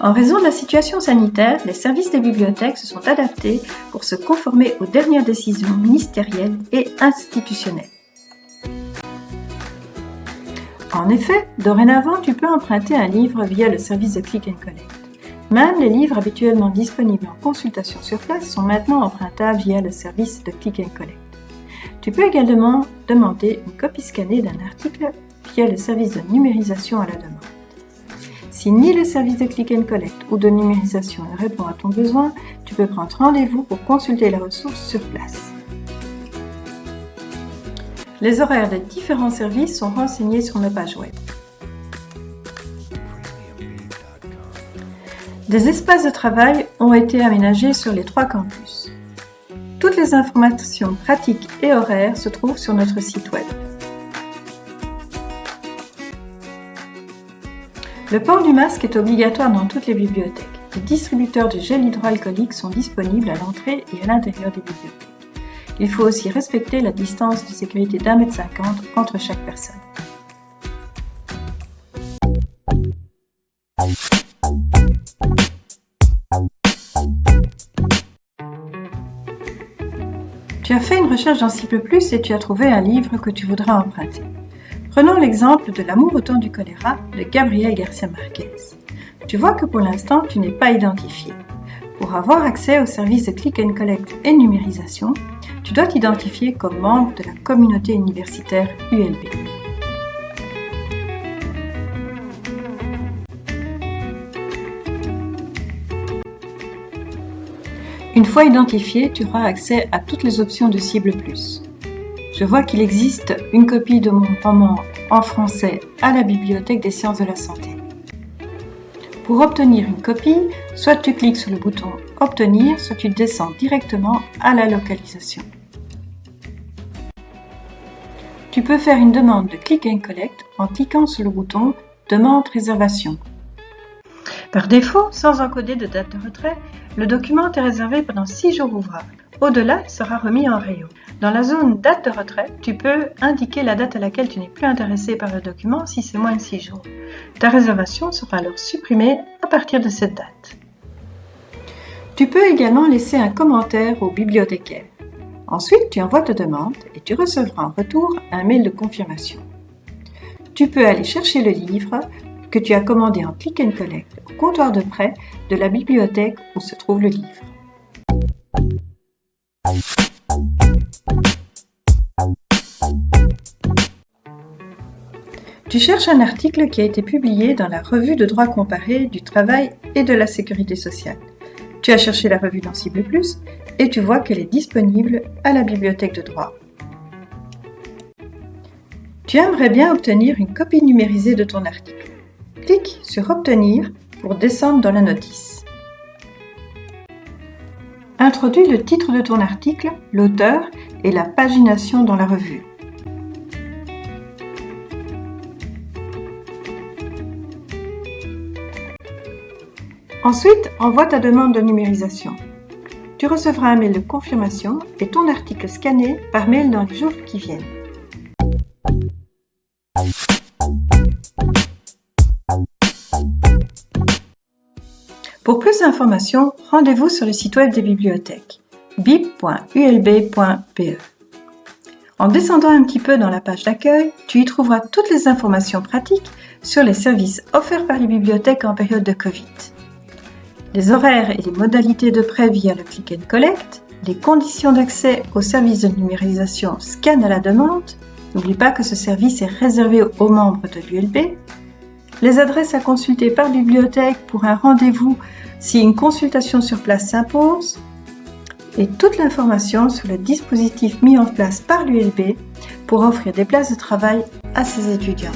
En raison de la situation sanitaire, les services des bibliothèques se sont adaptés pour se conformer aux dernières décisions ministérielles et institutionnelles. En effet, dorénavant, tu peux emprunter un livre via le service de Click and Collect. Même les livres habituellement disponibles en consultation sur place sont maintenant empruntables via le service de Click and Collect. Tu peux également demander une copie scannée d'un article via le service de numérisation à la demande. Si ni le service de Click and Collect ou de numérisation ne répond à ton besoin, tu peux prendre rendez-vous pour consulter la ressource sur place. Les horaires des différents services sont renseignés sur nos pages web. Des espaces de travail ont été aménagés sur les trois campus. Toutes les informations pratiques et horaires se trouvent sur notre site web. Le port du masque est obligatoire dans toutes les bibliothèques. Les distributeurs de gel hydroalcoolique sont disponibles à l'entrée et à l'intérieur des bibliothèques. Il faut aussi respecter la distance de sécurité d'un mètre cinquante entre chaque personne. Tu as fait une recherche dans Cible Plus et tu as trouvé un livre que tu voudras emprunter. Prenons l'exemple de L'amour au temps du choléra de Gabriel Garcia Marquez. Tu vois que pour l'instant, tu n'es pas identifié. Pour avoir accès au service de click and collect et numérisation, tu dois t'identifier comme membre de la communauté universitaire ULB. Une fois identifié, tu auras accès à toutes les options de Cible Plus. Je vois qu'il existe une copie de mon roman en français à la Bibliothèque des sciences de la santé. Pour obtenir une copie, soit tu cliques sur le bouton Obtenir, soit tu descends directement à la localisation. Tu peux faire une demande de Click and Collect en cliquant sur le bouton Demande réservation. Par défaut, sans encoder de date de retrait, le document est réservé pendant 6 jours ouvrables. Au-delà, il sera remis en rayon. Dans la zone date de retrait, tu peux indiquer la date à laquelle tu n'es plus intéressé par le document si c'est moins de 6 jours. Ta réservation sera alors supprimée à partir de cette date. Tu peux également laisser un commentaire au bibliothécaire. Ensuite, tu envoies ta demande et tu recevras en retour un mail de confirmation. Tu peux aller chercher le livre que tu as commandé en click and collect au comptoir de prêt de la bibliothèque où se trouve le livre. Tu cherches un article qui a été publié dans la revue de droit comparé du travail et de la sécurité sociale. Tu as cherché la revue dans Cible Plus et tu vois qu'elle est disponible à la bibliothèque de droit. Tu aimerais bien obtenir une copie numérisée de ton article. Clique sur Obtenir pour descendre dans la notice. Introduis le titre de ton article, l'auteur et la pagination dans la revue. Ensuite, envoie ta demande de numérisation. Tu recevras un mail de confirmation et ton article scanné par mail dans les jours qui viennent. Pour plus d'informations, rendez-vous sur le site web des bibliothèques bip.ulb.pe. En descendant un petit peu dans la page d'accueil, tu y trouveras toutes les informations pratiques sur les services offerts par les bibliothèques en période de Covid. Les horaires et les modalités de prêt via le Click and Collect, les conditions d'accès au service de numérisation Scan à la demande, n'oublie pas que ce service est réservé aux membres de l'ULB, les adresses à consulter par bibliothèque pour un rendez-vous si une consultation sur place s'impose, et toute l'information sur le dispositif mis en place par l'ULB pour offrir des places de travail à ses étudiants.